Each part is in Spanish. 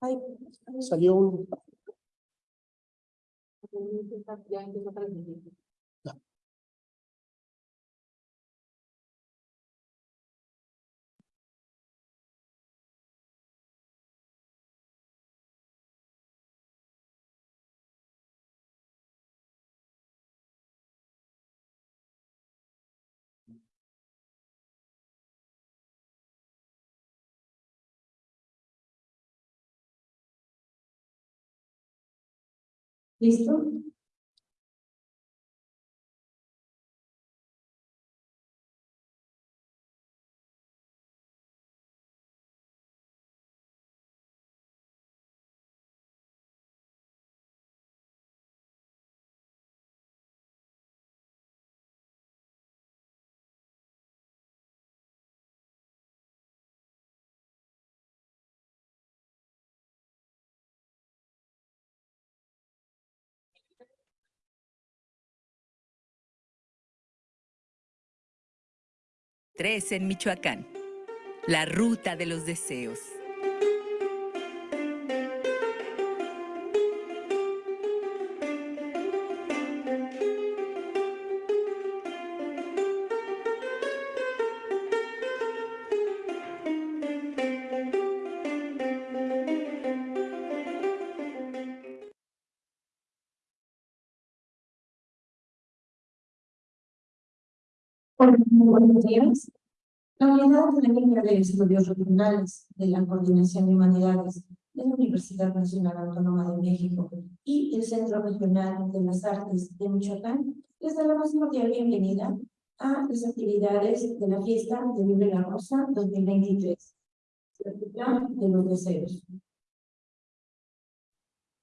Ay, Salió un, ya empezó a transmitir. ¿Listo? Tres en Michoacán. La ruta de los deseos. Buenos días. La Unidad Académica de Estudios Regionales de la Coordinación de Humanidades de la Universidad Nacional Autónoma de México y el Centro Regional de las Artes de Michoacán les da la más cordial bienvenida a las actividades de la Fiesta de Libre la Rosa 2023, la Ruta de los Deseos.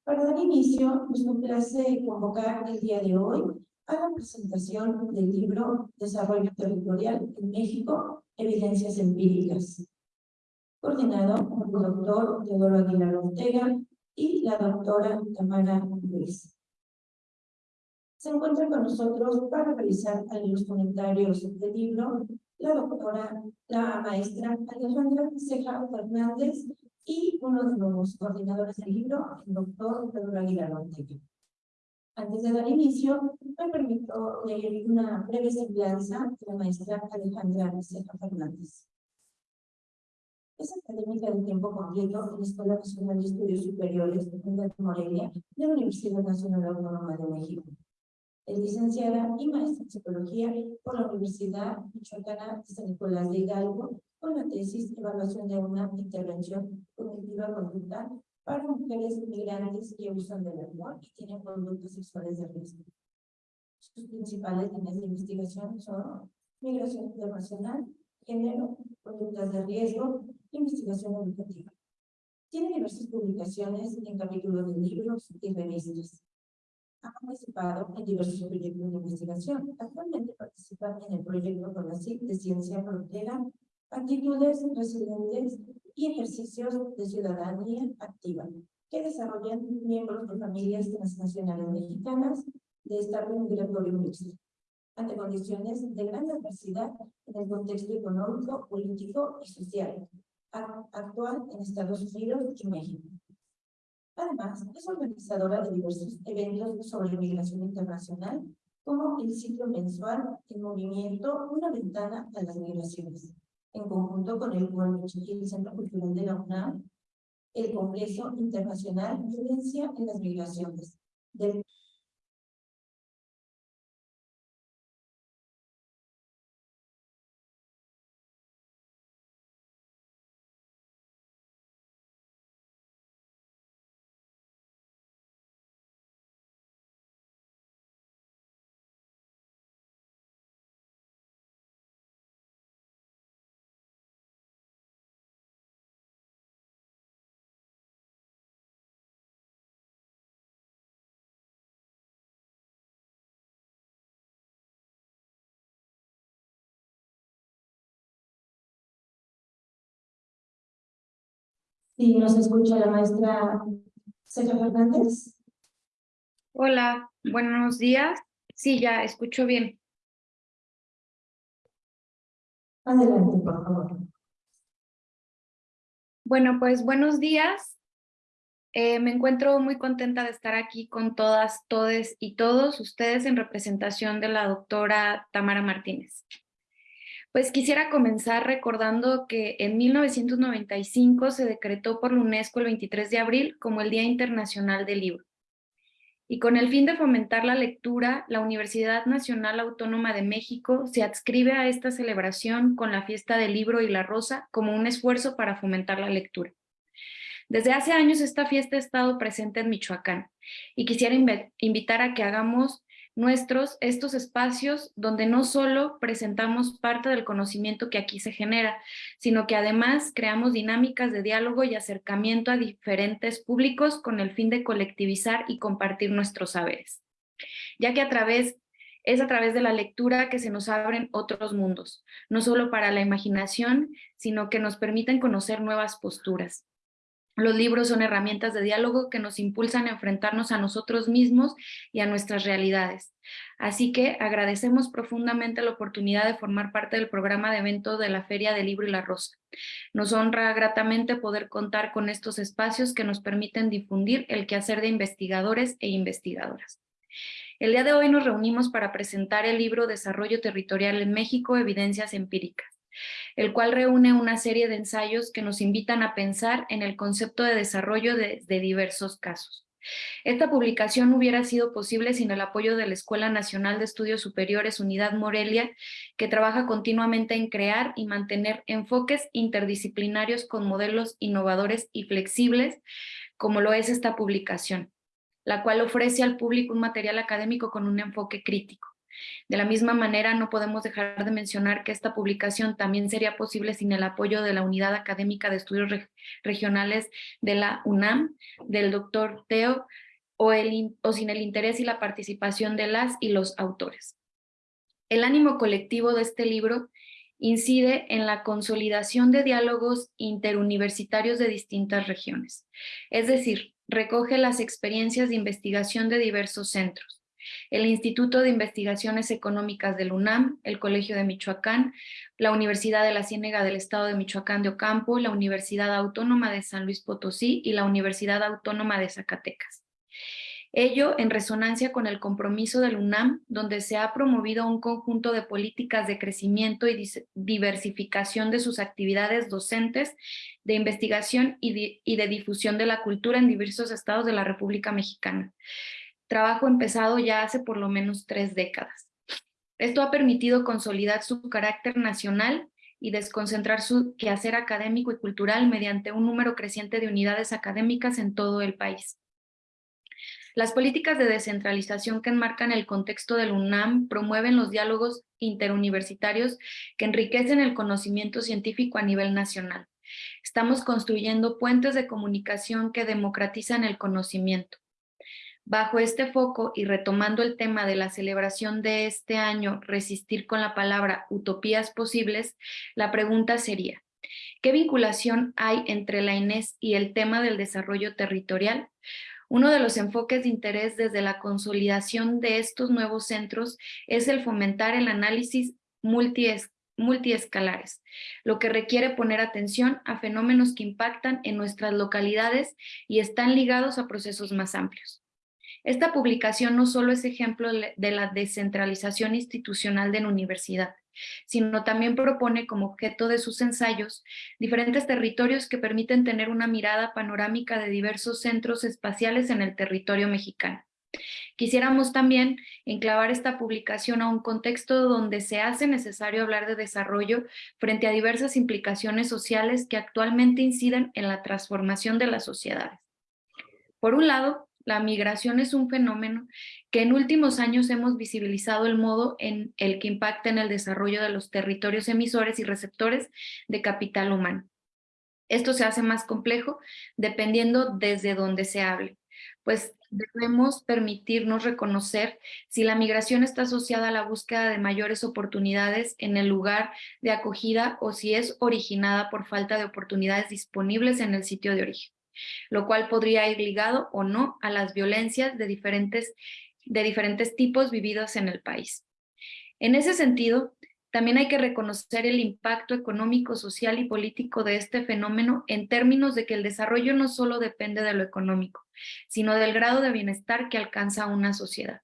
Para dar inicio, nos complace convocar el día de hoy a la presentación del libro Desarrollo Territorial en México, Evidencias Empíricas, coordinado por el doctor Teodoro Aguilar Ortega y la doctora Tamara Luis. Se encuentra con nosotros para realizar los comentarios del libro la doctora, la maestra Alejandra Ceja Fernández y uno de los coordinadores del libro, el doctor Teodoro Aguilar Ortega. Antes de dar inicio, me permito leer una breve semblanza de la maestra Alejandra Ceja Fernández. Es académica de tiempo completo en la Escuela Nacional de Estudios Superiores de Morelia de la Universidad Nacional Autónoma de México. Es licenciada y maestra en Psicología por la Universidad Michoacana de San Nicolás de Hidalgo con la tesis Evaluación de una intervención cognitiva conducta para mujeres migrantes que usan del amor y tienen conductas sexuales de riesgo. Sus principales líneas de investigación son migración internacional, género, conductas de riesgo, investigación educativa. Tiene diversas publicaciones en capítulos de libros y revistas. Ha participado en diversos proyectos de investigación. Actualmente participa en el proyecto CONACYT de Ciencia Frontera, Actitudes Residentes y Ejercicios de Ciudadanía Activa, que desarrollan miembros de familias transnacionales mexicanas de estado migratorio mixto, ante condiciones de gran adversidad en el contexto económico, político y social actual en Estados Unidos y México. Además, es organizadora de diversos eventos sobre migración internacional, como el ciclo mensual El Movimiento, una ventana a las migraciones, en conjunto con el y el Centro Cultural de la UNAM, el Congreso Internacional Violencia en las Migraciones, del Si nos escucha la maestra Celia Fernández. Hola, buenos días. Sí, ya escucho bien. Adelante, por favor. Bueno, pues buenos días. Eh, me encuentro muy contenta de estar aquí con todas, todes y todos ustedes en representación de la doctora Tamara Martínez. Pues quisiera comenzar recordando que en 1995 se decretó por la UNESCO el 23 de abril como el Día Internacional del Libro. Y con el fin de fomentar la lectura, la Universidad Nacional Autónoma de México se adscribe a esta celebración con la fiesta del libro y la rosa como un esfuerzo para fomentar la lectura. Desde hace años esta fiesta ha estado presente en Michoacán y quisiera invitar a que hagamos nuestros estos espacios donde no solo presentamos parte del conocimiento que aquí se genera, sino que además creamos dinámicas de diálogo y acercamiento a diferentes públicos con el fin de colectivizar y compartir nuestros saberes. Ya que a través es a través de la lectura que se nos abren otros mundos, no solo para la imaginación, sino que nos permiten conocer nuevas posturas. Los libros son herramientas de diálogo que nos impulsan a enfrentarnos a nosotros mismos y a nuestras realidades. Así que agradecemos profundamente la oportunidad de formar parte del programa de evento de la Feria del Libro y la Rosa. Nos honra gratamente poder contar con estos espacios que nos permiten difundir el quehacer de investigadores e investigadoras. El día de hoy nos reunimos para presentar el libro Desarrollo Territorial en México, Evidencias Empíricas el cual reúne una serie de ensayos que nos invitan a pensar en el concepto de desarrollo de, diversos casos. Esta publicación hubiera sido posible sin el apoyo de la Escuela Nacional de Estudios Superiores Unidad Morelia, que trabaja continuamente en crear y mantener enfoques interdisciplinarios con modelos innovadores y flexibles, como lo es esta publicación, la cual ofrece al público un material académico con un enfoque crítico. De la misma manera, no podemos dejar de mencionar que esta publicación también sería posible sin el apoyo de la Unidad Académica de Estudios Regionales de la UNAM, del doctor Teo, o, o sin el interés y la participación de las y los autores. El ánimo colectivo de este libro incide en la consolidación de diálogos interuniversitarios de distintas regiones, es decir, recoge las experiencias de investigación de diversos centros el Instituto de Investigaciones Económicas del UNAM, el Colegio de Michoacán, la Universidad de la Ciénega del Estado de Michoacán de Ocampo, la Universidad Autónoma de San Luis Potosí y la Universidad Autónoma de Zacatecas. Ello en resonancia con el compromiso del UNAM, donde se ha promovido un conjunto de políticas de crecimiento y diversificación de sus actividades docentes, de investigación y de difusión de la cultura en diversos estados de la República Mexicana trabajo empezado ya hace por lo menos tres décadas. Esto ha permitido consolidar su carácter nacional y desconcentrar su quehacer académico y cultural mediante un número creciente de unidades académicas en todo el país. Las políticas de descentralización que enmarcan el contexto del UNAM promueven los diálogos interuniversitarios que enriquecen el conocimiento científico a nivel nacional. Estamos construyendo puentes de comunicación que democratizan el conocimiento. Bajo este foco y retomando el tema de la celebración de este año, resistir con la palabra utopías posibles, la pregunta sería, ¿qué vinculación hay entre la INES y el tema del desarrollo territorial? Uno de los enfoques de interés desde la consolidación de estos nuevos centros es el fomentar el análisis multiescalares, lo que requiere poner atención a fenómenos que impactan en nuestras localidades y están ligados a procesos más amplios. Esta publicación no solo es ejemplo de la descentralización institucional de la universidad, sino también propone como objeto de sus ensayos diferentes territorios que permiten tener una mirada panorámica de diversos centros espaciales en el territorio mexicano. Quisiéramos también enclavar esta publicación a un contexto donde se hace necesario hablar de desarrollo frente a diversas implicaciones sociales que actualmente inciden en la transformación de las sociedades. Por un lado, la migración es un fenómeno que en últimos años hemos visibilizado el modo en el que impacta en el desarrollo de los territorios emisores y receptores de capital humano. Esto se hace más complejo dependiendo desde dónde se hable, pues debemos permitirnos reconocer si la migración está asociada a la búsqueda de mayores oportunidades en el lugar de acogida o si es originada por falta de oportunidades disponibles en el sitio de origen lo cual podría ir ligado o no a las violencias de diferentes, de diferentes tipos vividos en el país. En ese sentido, también hay que reconocer el impacto económico, social y político de este fenómeno en términos de que el desarrollo no solo depende de lo económico, sino del grado de bienestar que alcanza una sociedad.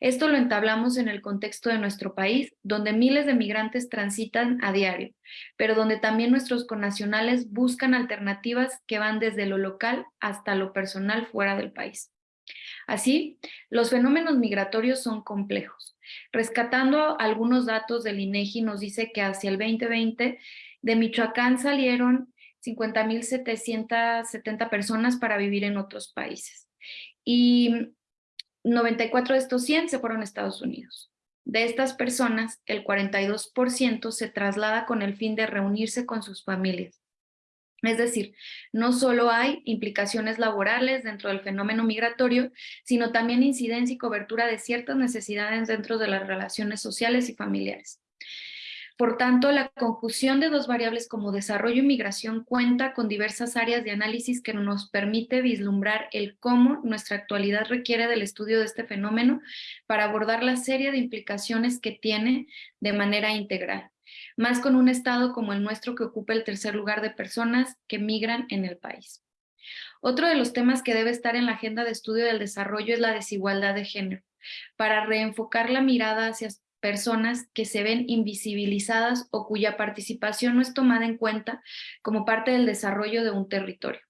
Esto lo entablamos en el contexto de nuestro país, donde miles de migrantes transitan a diario, pero donde también nuestros connacionales buscan alternativas que van desde lo local hasta lo personal fuera del país. Así, los fenómenos migratorios son complejos. Rescatando algunos datos del INEGI nos dice que hacia el 2020 de Michoacán salieron 50.770 personas para vivir en otros países. Y 94 de estos 100 se fueron a Estados Unidos. De estas personas, el 42% se traslada con el fin de reunirse con sus familias. Es decir, no solo hay implicaciones laborales dentro del fenómeno migratorio, sino también incidencia y cobertura de ciertas necesidades dentro de las relaciones sociales y familiares. Por tanto, la conjunción de dos variables como desarrollo y migración cuenta con diversas áreas de análisis que nos permite vislumbrar el cómo nuestra actualidad requiere del estudio de este fenómeno para abordar la serie de implicaciones que tiene de manera integral más con un estado como el nuestro que ocupa el tercer lugar de personas que migran en el país. Otro de los temas que debe estar en la agenda de estudio del desarrollo es la desigualdad de género, para reenfocar la mirada hacia personas que se ven invisibilizadas o cuya participación no es tomada en cuenta como parte del desarrollo de un territorio.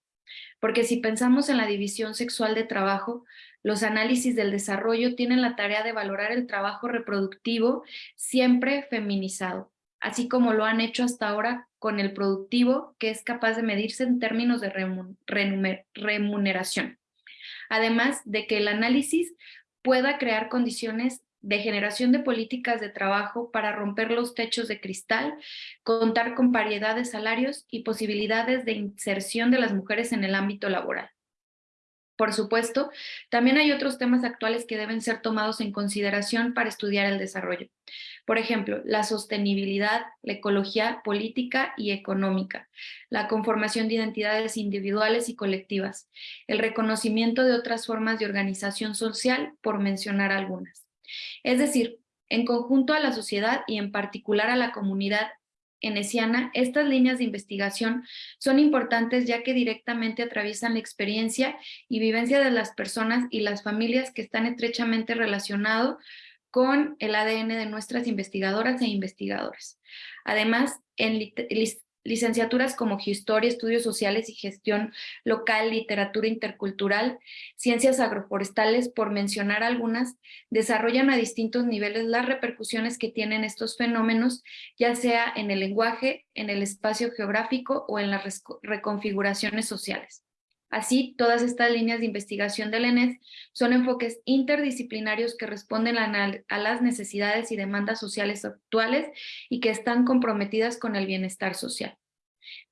Porque si pensamos en la división sexual de trabajo, los análisis del desarrollo tienen la tarea de valorar el trabajo reproductivo siempre feminizado, así como lo han hecho hasta ahora con el productivo, que es capaz de medirse en términos de remuneración. Además de que el análisis pueda crear condiciones de generación de políticas de trabajo para romper los techos de cristal, contar con variedad de salarios y posibilidades de inserción de las mujeres en el ámbito laboral. Por supuesto, también hay otros temas actuales que deben ser tomados en consideración para estudiar el desarrollo. Por ejemplo, la sostenibilidad, la ecología política y económica, la conformación de identidades individuales y colectivas, el reconocimiento de otras formas de organización social, por mencionar algunas. Es decir, en conjunto a la sociedad y en particular a la comunidad enesiana, estas líneas de investigación son importantes ya que directamente atraviesan la experiencia y vivencia de las personas y las familias que están estrechamente relacionados con el ADN de nuestras investigadoras e investigadores. Además, en licenciaturas como Historia, Estudios Sociales y Gestión Local, Literatura Intercultural, Ciencias Agroforestales, por mencionar algunas, desarrollan a distintos niveles las repercusiones que tienen estos fenómenos, ya sea en el lenguaje, en el espacio geográfico o en las reconfiguraciones sociales. Así, todas estas líneas de investigación del ENES son enfoques interdisciplinarios que responden a las necesidades y demandas sociales actuales y que están comprometidas con el bienestar social.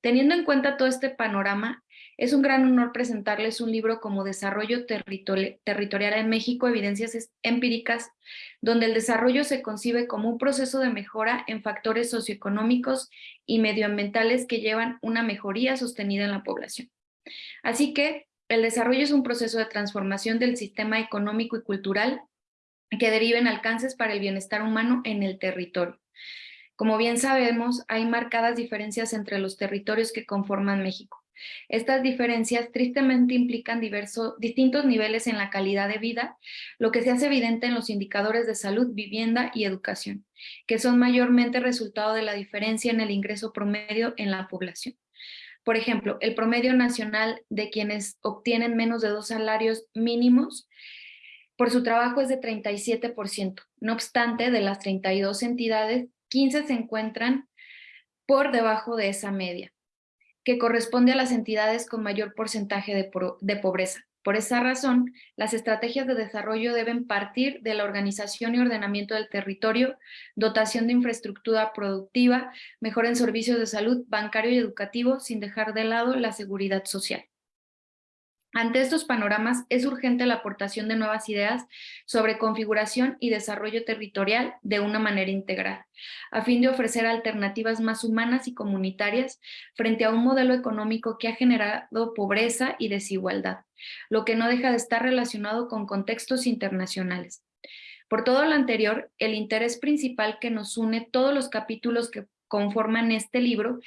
Teniendo en cuenta todo este panorama, es un gran honor presentarles un libro como Desarrollo Territorial en México, Evidencias Empíricas, donde el desarrollo se concibe como un proceso de mejora en factores socioeconómicos y medioambientales que llevan una mejoría sostenida en la población. Así que el desarrollo es un proceso de transformación del sistema económico y cultural que deriva en alcances para el bienestar humano en el territorio. Como bien sabemos, hay marcadas diferencias entre los territorios que conforman México. Estas diferencias tristemente implican distintos niveles en la calidad de vida, lo que se hace evidente en los indicadores de salud, vivienda y educación, que son mayormente resultado de la diferencia en el ingreso promedio en la población. Por ejemplo, el promedio nacional de quienes obtienen menos de dos salarios mínimos por su trabajo es de 37%. No obstante, de las 32 entidades, 15 se encuentran por debajo de esa media, que corresponde a las entidades con mayor porcentaje de, de pobreza. Por esa razón, las estrategias de desarrollo deben partir de la organización y ordenamiento del territorio, dotación de infraestructura productiva, mejora en servicios de salud, bancario y educativo, sin dejar de lado la seguridad social. Ante estos panoramas, es urgente la aportación de nuevas ideas sobre configuración y desarrollo territorial de una manera integral, a fin de ofrecer alternativas más humanas y comunitarias frente a un modelo económico que ha generado pobreza y desigualdad, lo que no deja de estar relacionado con contextos internacionales. Por todo lo anterior, el interés principal que nos une todos los capítulos que conforman este libro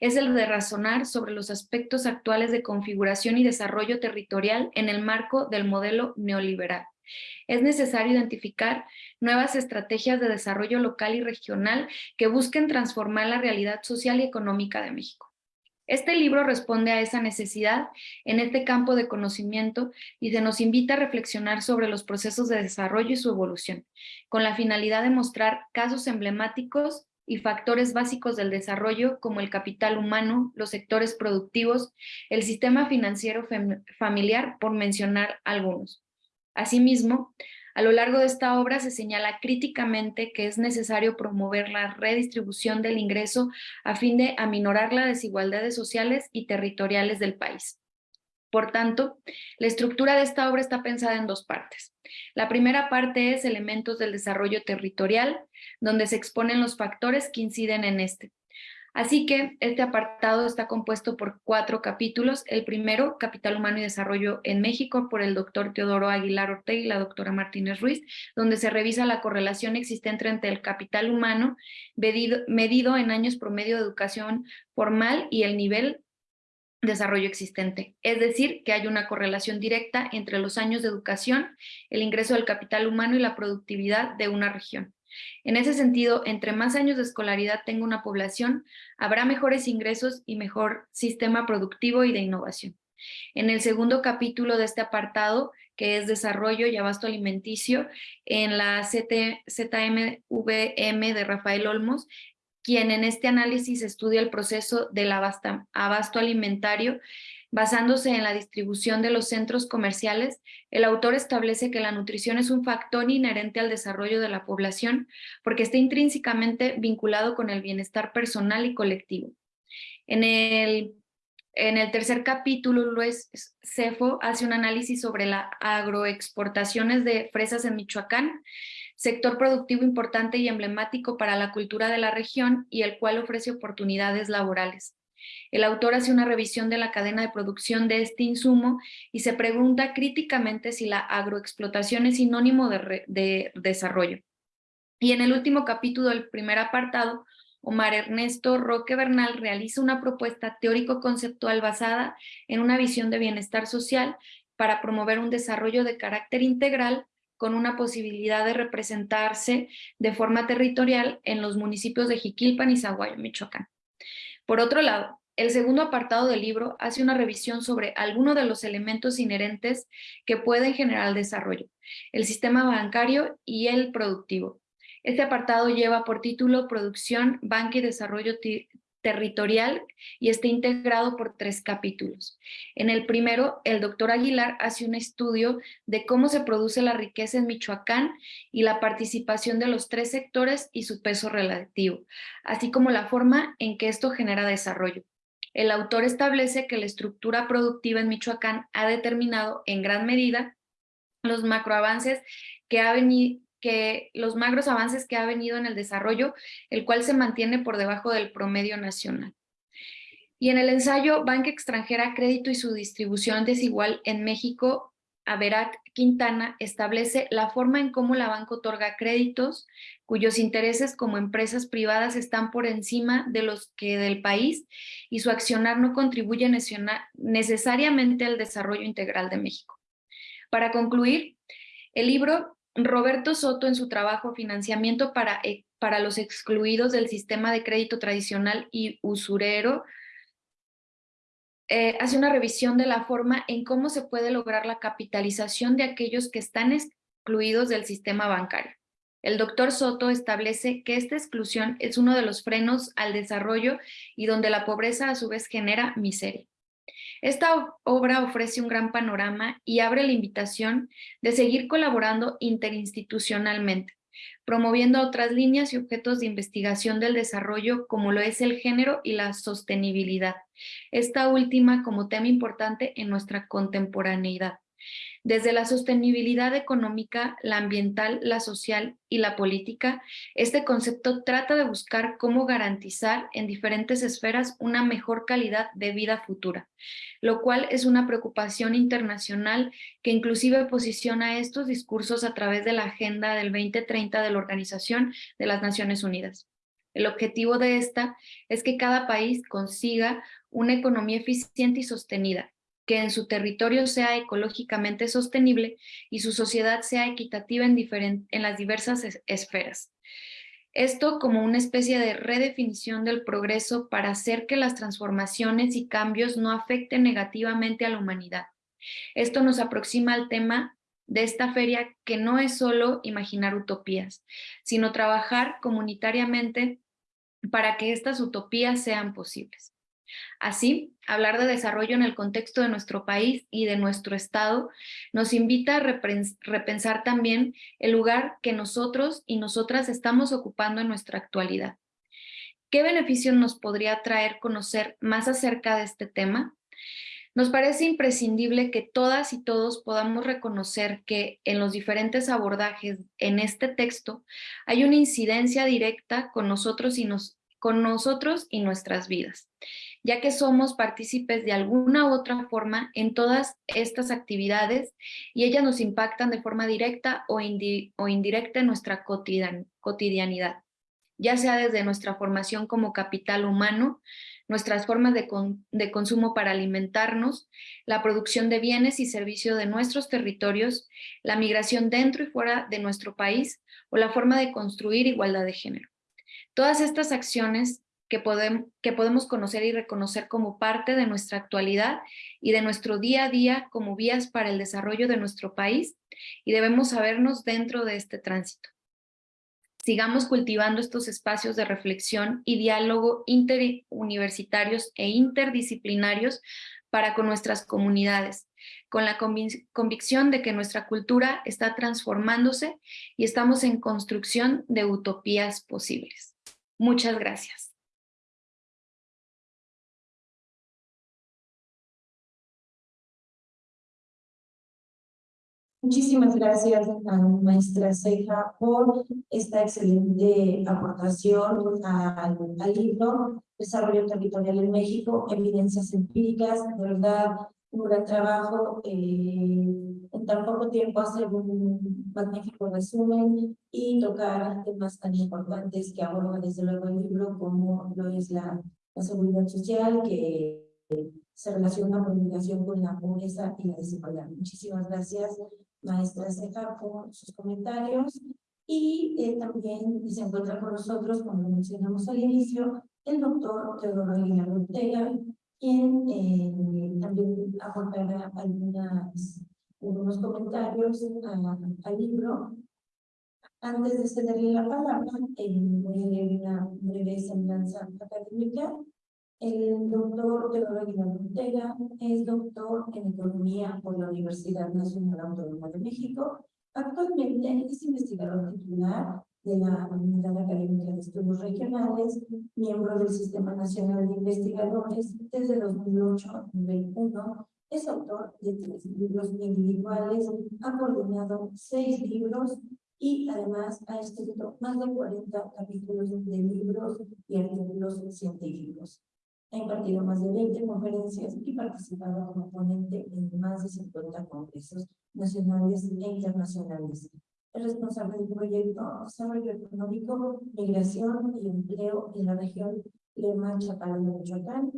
es el de razonar sobre los aspectos actuales de configuración y desarrollo territorial en el marco del modelo neoliberal. Es necesario identificar nuevas estrategias de desarrollo local y regional que busquen transformar la realidad social y económica de México. Este libro responde a esa necesidad en este campo de conocimiento y se nos invita a reflexionar sobre los procesos de desarrollo y su evolución, con la finalidad de mostrar casos emblemáticos y factores básicos del desarrollo como el capital humano, los sectores productivos, el sistema financiero familiar, por mencionar algunos. Asimismo, a lo largo de esta obra se señala críticamente que es necesario promover la redistribución del ingreso a fin de aminorar las desigualdades sociales y territoriales del país. Por tanto, la estructura de esta obra está pensada en dos partes. La primera parte es elementos del desarrollo territorial, donde se exponen los factores que inciden en este. Así que este apartado está compuesto por cuatro capítulos. El primero, Capital Humano y Desarrollo en México, por el doctor Teodoro Aguilar Ortega y la doctora Martínez Ruiz, donde se revisa la correlación existente entre el capital humano medido, medido en años promedio de educación formal y el nivel desarrollo existente. Es decir, que hay una correlación directa entre los años de educación, el ingreso del capital humano y la productividad de una región. En ese sentido, entre más años de escolaridad tenga una población, habrá mejores ingresos y mejor sistema productivo y de innovación. En el segundo capítulo de este apartado, que es Desarrollo y Abasto Alimenticio, en la ZMVM de Rafael Olmos, quien en este análisis estudia el proceso del abasto alimentario Basándose en la distribución de los centros comerciales, el autor establece que la nutrición es un factor inherente al desarrollo de la población porque está intrínsecamente vinculado con el bienestar personal y colectivo. En el, en el tercer capítulo, Luis Cefo hace un análisis sobre las agroexportaciones de fresas en Michoacán, sector productivo importante y emblemático para la cultura de la región y el cual ofrece oportunidades laborales. El autor hace una revisión de la cadena de producción de este insumo y se pregunta críticamente si la agroexplotación es sinónimo de, desarrollo. Y en el último capítulo del primer apartado, Omar Ernesto Roque Bernal realiza una propuesta teórico-conceptual basada en una visión de bienestar social para promover un desarrollo de carácter integral con una posibilidad de representarse de forma territorial en los municipios de Jiquilpan y Zaguayo, Michoacán. Por otro lado, el segundo apartado del libro hace una revisión sobre algunos de los elementos inherentes que pueden generar desarrollo, el sistema bancario y el productivo. Este apartado lleva por título Producción, Banca y Desarrollo territorial y está integrado por tres capítulos. En el primero, el doctor Aguilar hace un estudio de cómo se produce la riqueza en Michoacán y la participación de los tres sectores y su peso relativo, así como la forma en que esto genera desarrollo. El autor establece que la estructura productiva en Michoacán ha determinado en gran medida los macroavances que ha venido que los magros avances que ha venido en el desarrollo, el cual se mantiene por debajo del promedio nacional. Y en el ensayo Banca Extranjera, Crédito y su distribución desigual en México, Averac Quintana establece la forma en cómo la banca otorga créditos cuyos intereses como empresas privadas están por encima de los que del país y su accionar no contribuye necesariamente al desarrollo integral de México. Para concluir, el libro Roberto Soto en su trabajo Financiamiento para, eh, para los excluidos del sistema de crédito tradicional y usurero, eh, hace una revisión de la forma en cómo se puede lograr la capitalización de aquellos que están excluidos del sistema bancario. El doctor Soto establece que esta exclusión es uno de los frenos al desarrollo y donde la pobreza a su vez genera miseria. Esta obra ofrece un gran panorama y abre la invitación de seguir colaborando interinstitucionalmente, promoviendo otras líneas y objetos de investigación del desarrollo como lo es el género y la sostenibilidad, esta última como tema importante en nuestra contemporaneidad. Desde la sostenibilidad económica, la ambiental, la social y la política, este concepto trata de buscar cómo garantizar en diferentes esferas una mejor calidad de vida futura, lo cual es una preocupación internacional que inclusive posiciona estos discursos a través de la Agenda del 2030 de la Organización de las Naciones Unidas. El objetivo de esta es que cada país consiga una economía eficiente y sostenida, que en su territorio sea ecológicamente sostenible y su sociedad sea equitativa en, las diversas esferas. Esto como una especie de redefinición del progreso para hacer que las transformaciones y cambios no afecten negativamente a la humanidad. Esto nos aproxima al tema de esta feria que no es solo imaginar utopías, sino trabajar comunitariamente para que estas utopías sean posibles. Así, hablar de desarrollo en el contexto de nuestro país y de nuestro Estado nos invita a repensar también el lugar que nosotros y nosotras estamos ocupando en nuestra actualidad. ¿Qué beneficio nos podría traer conocer más acerca de este tema? Nos parece imprescindible que todas y todos podamos reconocer que en los diferentes abordajes en este texto hay una incidencia directa con nosotros y, con nosotros y nuestras vidas ya que somos partícipes de alguna u otra forma en todas estas actividades y ellas nos impactan de forma directa o, indirecta en nuestra cotidianidad, ya sea desde nuestra formación como capital humano, nuestras formas de, de, consumo para alimentarnos, la producción de bienes y servicios de nuestros territorios, la migración dentro y fuera de nuestro país o la forma de construir igualdad de género. Todas estas acciones que, podemos, que podemos conocer y reconocer como parte de nuestra actualidad y de nuestro día a día como vías para el desarrollo de nuestro país y debemos sabernos dentro de este tránsito. Sigamos cultivando estos espacios de reflexión y diálogo interuniversitarios e interdisciplinarios para con nuestras comunidades, con la convicción de que nuestra cultura está transformándose y estamos en construcción de utopías posibles. Muchas gracias. Muchísimas gracias a maestra Ceja por esta excelente aportación al, libro Desarrollo Territorial en México, Evidencias Empíricas, de verdad un gran trabajo, eh, en tan poco tiempo hacer un magnífico resumen y tocar temas tan importantes que aborda desde luego el libro como lo es la, la seguridad social, que se relaciona la con la pobreza y la desigualdad. Muchísimas gracias maestra Ceja por sus comentarios y eh, también se encuentra con nosotros, como mencionamos al inicio, el doctor Teodoro Aguilar Ortega, quien eh, también aportará algunas, algunos comentarios al libro. Antes de cederle la palabra, eh, voy a leer una breve semblanza académica el doctor Teodoro Aguilar Ortega es doctor en Economía por la Universidad Nacional Autónoma de México. Actualmente es investigador titular de la Unidad Académica de Estudios Regionales, miembro del Sistema Nacional de Investigadores desde 2008 a nivel 1. Es autor de tres libros individuales, ha coordinado seis libros y además ha escrito más de 40 capítulos de libros y artículos científicos. Ha impartido más de 20 conferencias y participado como ponente en más de 50 congresos nacionales e internacionales. Es responsable del proyecto Desarrollo Económico, Migración y Empleo en la región Lema Chapala de Michoacán.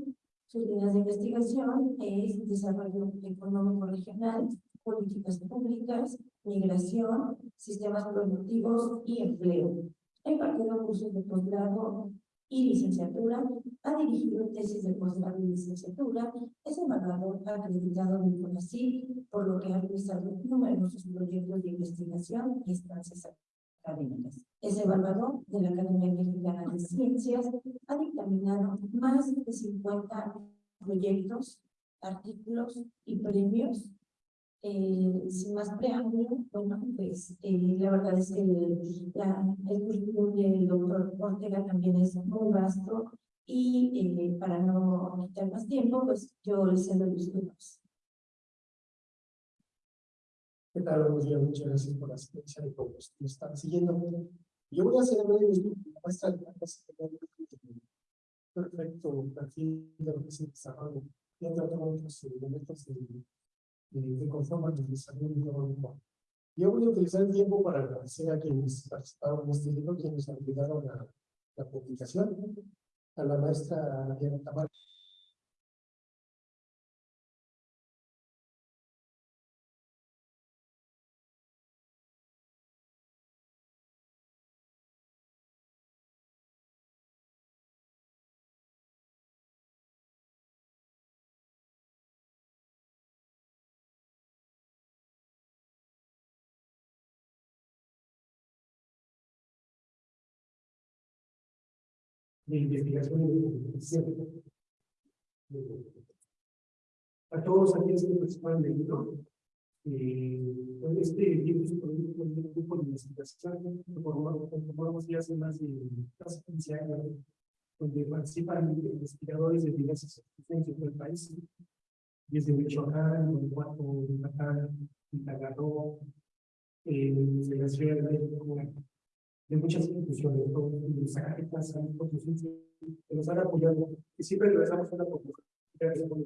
Sus líneas de investigación es Desarrollo Económico Regional, Políticas Públicas, Migración, Sistemas Productivos y Empleo. Ha impartido cursos de posgrado y licenciatura, ha dirigido tesis de posgrado y licenciatura, es evaluador acreditado del CONACYT, por lo que ha realizado numerosos proyectos de investigación y estancias académicas. Es evaluador de la Academia Mexicana de Ciencias, ha dictaminado más de 50 proyectos, artículos y premios eh, sin más preámbulo, bueno, pues eh, la verdad es que la, el currículum del doctor Ortega también es muy vasto y eh, para no quitar más tiempo, pues yo les cedo los minutos. ¿Qué tal? Muchas gracias por la asistencia los que nos están siguiendo. Yo voy a hacer breve una muestra de la de perfecto perfil de lo que se desarrolla y otros otros elementos de, de, que conforman el desarrollo económico. Yo voy a utilizar el tiempo para agradecer a quienes participaron en este libro, quienes ayudaron a la publicación, a la maestra Diana Tamara. De investigación y de. A todos aquellos que participan del libro, eh, este libro es un grupo de investigación que formamos ya hace más de casi 15 años, donde participan investigadores de diversas instituciones del país, desde Michoacán, Guanajuato, Yucatán, Quintana eh, desde la Ciudad de México, de muchas instituciones, de Zacatecas, que nos han apoyado y siempre regresamos a una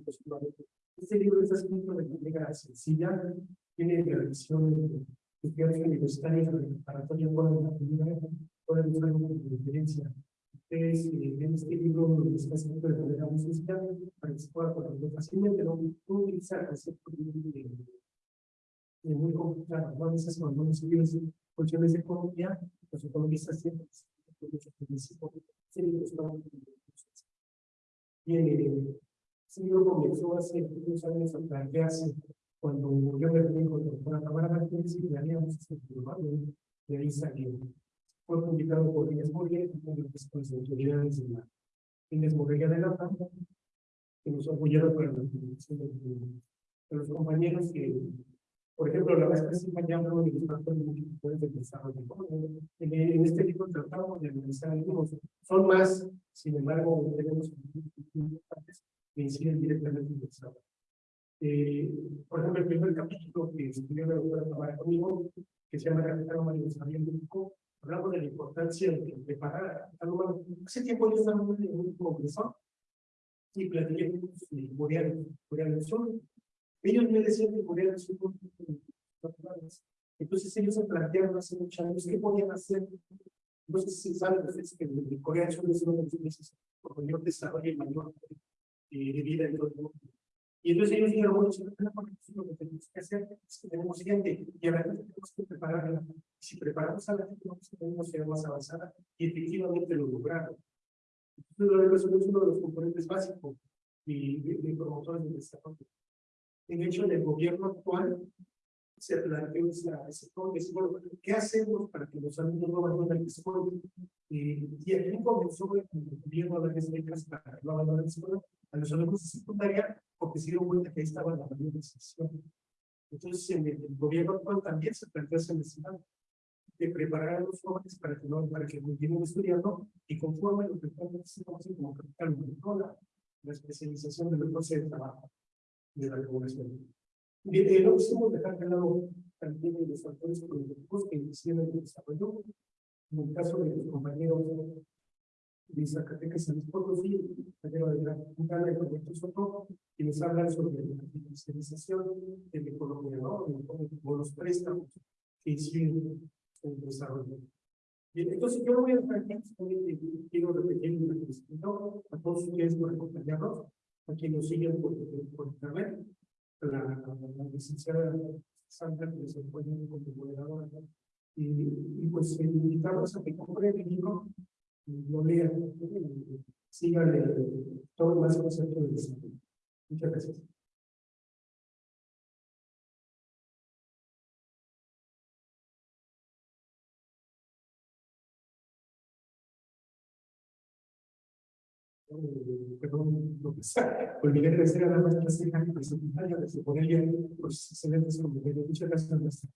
positivamente. Este libro está escrito de manera sencilla, tiene la visión de estudiantes universitarios de preparatoria con la primera, con el de referencia. Ustedes en este libro está escrito de manera muy sencilla para que se pueda conocer fácilmente, no utilizar conceptos muy complicados, no necesariamente no necesariamente cuestiones de economía, los economistas siempre Bien, ese libro comenzó hace unos años a plantearse cuando yo me reuní con la Cámara Martínez y haríamos este programa, de ahí salió. Fue publicado por Inés Morguer, una de las autoridades de la Inés Morguer de la PAM, que nos apoyaron para la publicación de los compañeros que por ejemplo, la vez que se habló de los factores multiplicadores del desarrollo. En, en este libro tratamos de analizar algunos. Son más, sin embargo, tenemos importantes que inciden directamente en el desarrollo. Eh, por ejemplo, el primer capítulo que escribió la doctora Tamara conmigo, que se llama Humano y Desarrollo Público, hablamos de la importancia de preparar al humano. Hace tiempo yo estaba en un congreso y platiqué con los coreanos, coreanos son ellos me decían que Corea del Sur entonces ellos se plantearon hace muchos años qué podían hacer. Entonces se sabe que Corea del Sur es uno de los países con mayor desarrollo y mayor eh, de vida en todo el mundo. Y entonces ellos dijeron, bueno, si no tenemos lo que tenemos que hacer es que tenemos gente y ahora tenemos que prepararla. Si preparamos a la gente, tenemos que ser más avanzada y efectivamente lo lograron. Entonces, la es uno de los componentes básicos y de, de promotores del desarrollo. En hecho, en el gobierno actual se planteó esa, ¿qué hacemos para que los alumnos no abandonen la escuela? Eh, y aquí comenzó el gobierno a darles becas para no abandonen la escuela a los alumnos de secundaria porque se dieron cuenta que ahí estaba la mayor decisión. Entonces, en el, gobierno actual también se planteó esa necesidad de preparar a los jóvenes para que no, para que continúen estudiando y conforme lo que estamos como capital la especialización del proceso de trabajo de la regulación. Eh, no quisimos dejar de lado también los factores productivos que inician el desarrollo. En el caso de los compañeros de Zacatecas San Potosí, compañero de la Junta Roberto Soto, quienes hablan sobre la financiarización de la economía, ¿no? o los préstamos que hicieron en el desarrollo. Bien, entonces yo voy a dejar aquí, quiero repetir ¿no? a todos ustedes por acompañarnos a quien nos siguen por, por internet, la, la, licenciada Sandra, que se encuentra como moderadora, y, y pues invitarlos a que compren el libro, lo lean, sigan todo más concepto del desarrollo. Muchas gracias. Perdón, sea, olvidé de decir a la maestra Ceja y secretaria de poner ya los excelentes comentarios. Muchas gracias, maestra.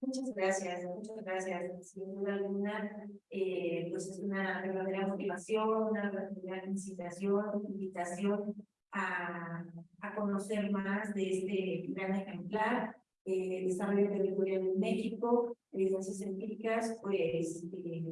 Muchas gracias, muchas gracias. Sin duda alguna, eh, pues es una verdadera motivación, una verdadera incitación, invitación a, a conocer más de este gran ejemplar, eh, desarrollo territorial en México, evidencias empíricas, pues eh,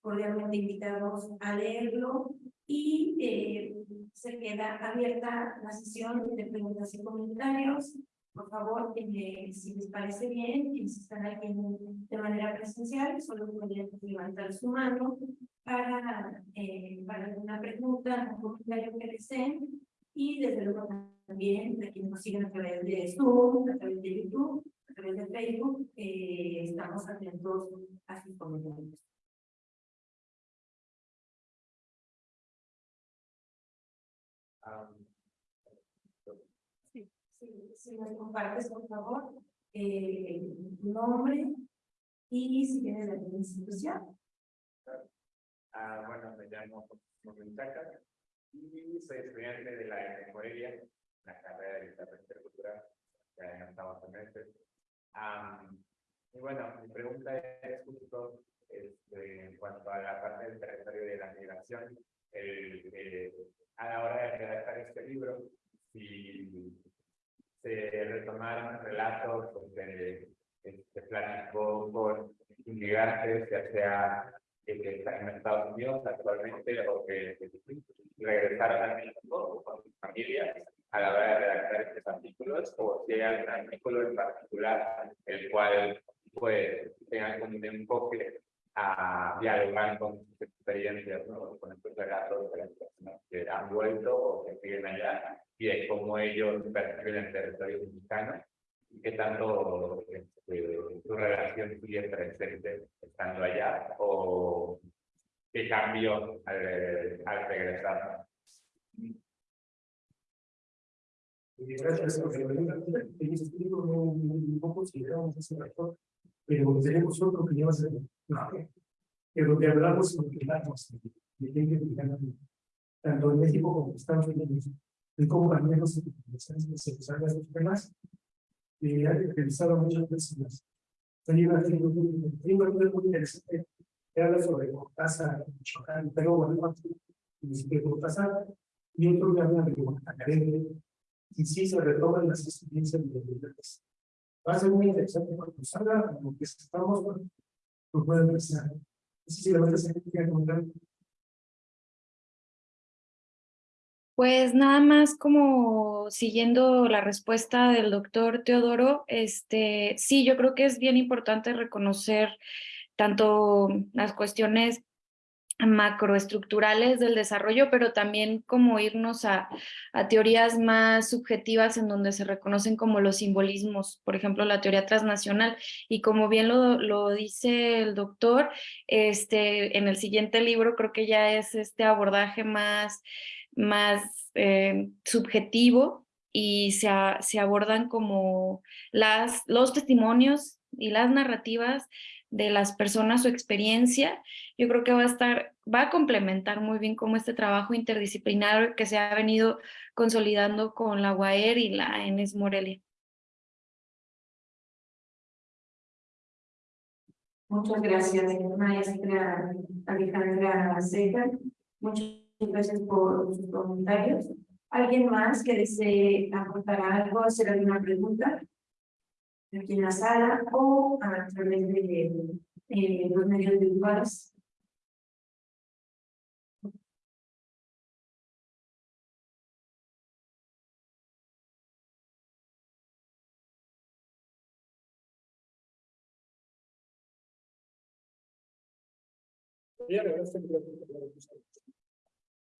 cordialmente invitados a leerlo y eh, se queda abierta la sesión de preguntas y comentarios. Por favor, eh, si les parece bien, quienes están aquí de manera presencial, solo pueden levantar su mano para, eh, para alguna pregunta o comentario que deseen. Y desde luego también, de quienes nos siguen a través de Zoom, a través de YouTube, a través de Facebook, eh, estamos atentos a sus comentarios. Sí, si me compartes, por favor, eh, tu nombre y si tienes la institución. Ah, bueno, me llamo José Chaca y soy estudiante de la Morelia, la carrera de literatura intercultural, ya en octavo semestre. Am, y bueno, mi pregunta es justo este, en cuanto a la parte del territorio de la migración, el, eh, a la hora de redactar este libro, si se retomaron relatos donde eh, se platicó con inmigrantes, ya sea que están en Estados Unidos actualmente o que regresaron a México con sus familias a la hora de redactar estos artículos, o si hay algún artículo en particular el cual pues tenga como un enfoque a dialogar con sus experiencias, ¿no? con estos relatos de las personas que han vuelto o que siguen allá y de cómo ellos perciben el territorio mexicano y qué tanto este, su relación sigue presente estando allá o qué cambió al, al regresar. Gracias por la pregunta. En este libro no, no consideramos ese factor, pero tenemos otro que lleva a ser, que donde hablamos sobre que hablamos de ley mexicana, tanto en México como en Estados Unidos, de cómo también los interesantes se usan los temas, y ha realizado muchas personas. Hay una hay un libro muy interesante que habla sobre Cortázar, Michoacán, pero bueno, y Cortázar, y otro que habla de Guadalajara, y sí se retoman las experiencias migrantes. Va a ser muy interesante cuando salga, lo que estamos, bueno, lo pueden. No sé si la verdad se quiere comentar. Pues nada más como siguiendo la respuesta del doctor Teodoro, este, sí, yo creo que es bien importante reconocer tanto las cuestiones macroestructurales del desarrollo, pero también como irnos a, a, teorías más subjetivas en donde se reconocen como los simbolismos, por ejemplo, la teoría transnacional. Y como bien lo, lo dice el doctor, este, en el siguiente libro creo que ya es este abordaje más más eh, subjetivo y se, se, abordan como las, los testimonios y las narrativas de las personas, su experiencia. Yo creo que va a estar, va a complementar muy bien como este trabajo interdisciplinario que se ha venido consolidando con la UAER y la ENES Morelia. Muchas gracias, maestra Alejandra Seca. Muchas gracias por sus comentarios. ¿Alguien más que desee aportar algo, hacer alguna pregunta? Aquí en la sala o a través de eh, los medios virtuales.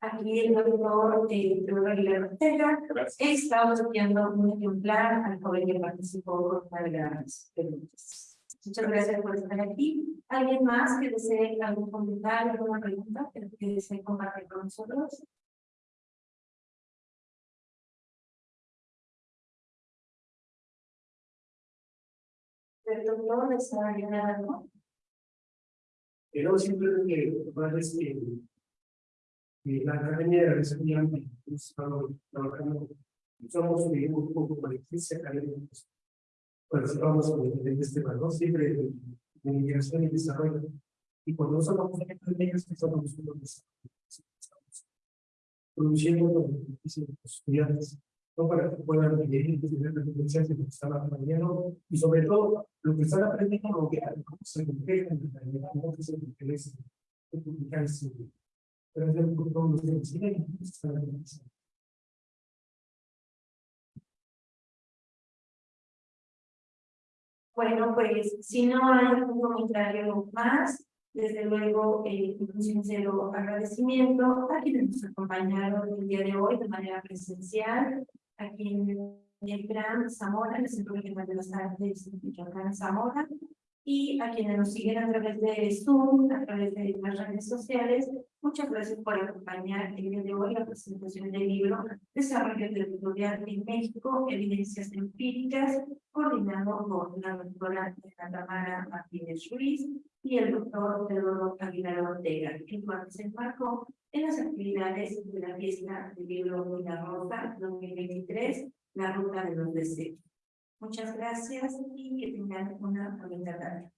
Aquí el doctor eh, Aguilar Ortega está estudiando un ejemplar al joven que participó con una de las preguntas. Muchas gracias por estar aquí. ¿Alguien más que desee algún comentario, alguna pregunta que desee compartir con nosotros? ¿El doctor está algo? Pero simplemente eh, la Academia de hemos estado trabajando, somos un grupo de 15 académicos participamos en este valor siempre de, de y desarrollo. Y cuando de estamos produciendo lo que dicen los estudiantes, no para que puedan vivir y tener la experiencia que están y sobre todo lo que están aprendiendo lo que se en la realidad. De los. Bueno, pues si no hay algún comentario más, desde luego, eh, un sincero agradecimiento a quienes nos acompañaron el día de hoy de manera presencial, aquí en el Gran Zamora, en el Centro Regional de las Artes Michoacán Zamora, y a quienes nos siguen a través de Zoom, a través de las redes sociales. Muchas gracias por acompañar el día de hoy la presentación del libro Desarrollo Territorial en México, Evidencias Empíricas, coordinado por la doctora Tamara Martínez Ruiz y el doctor Teodoro Aguilar Ortega, el cual se embarcó en las actividades de la fiesta del libro de la Rosa 2023, La Ruta de los Deseos. Muchas gracias y que tengan una bonita tarde.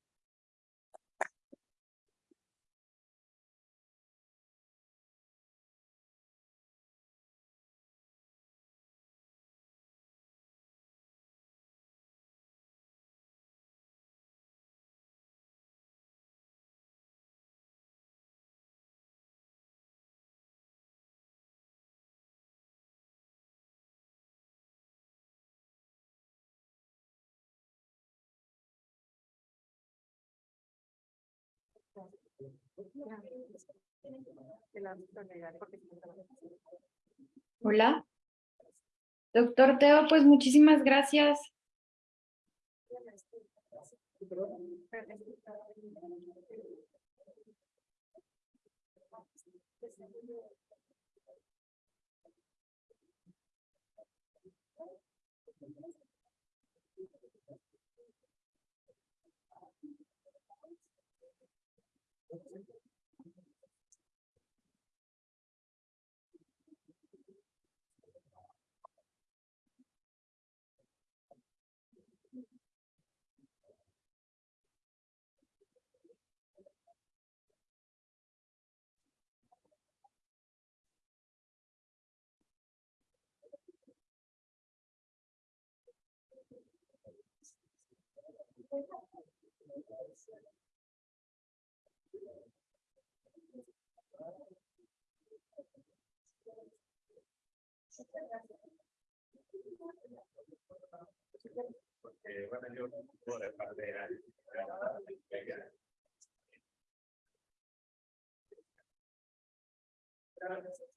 Hola. Doctor Teo, pues muchísimas gracias. Porque, bueno, yo por la-